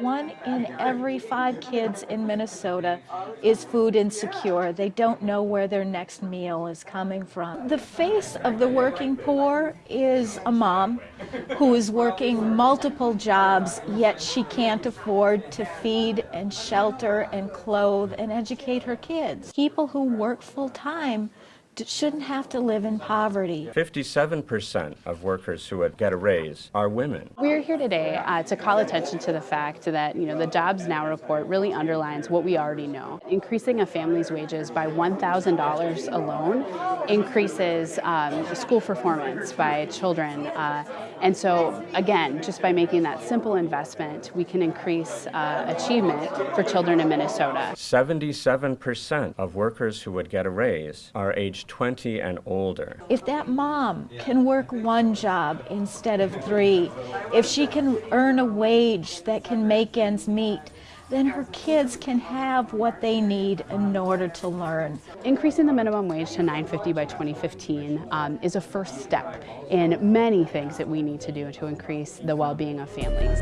One in every five kids in Minnesota is food insecure. They don't know where their next meal is coming from. The face of the working poor is a mom who is working multiple jobs, yet she can't afford to feed and shelter and clothe and educate her kids. People who work full time shouldn't have to live in poverty. 57% of workers who would get a raise are women. We're here today uh, to call attention to the fact that you know the Jobs Now report really underlines what we already know. Increasing a family's wages by $1,000 alone increases um, school performance by children. Uh, and so again, just by making that simple investment, we can increase uh, achievement for children in Minnesota. 77% of workers who would get a raise are aged 20 and older. If that mom can work one job instead of three, if she can earn a wage that can make ends meet, then her kids can have what they need in order to learn. Increasing the minimum wage to 9.50 by 2015 um, is a first step in many things that we need to do to increase the well-being of families.